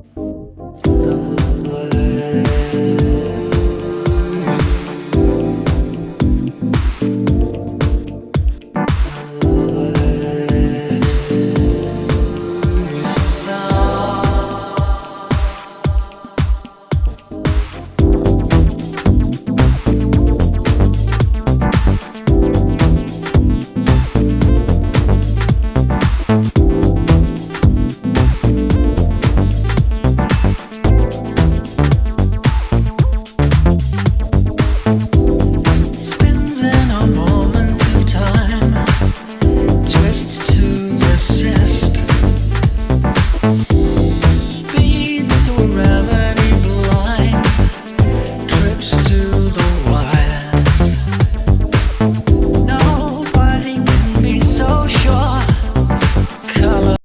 Number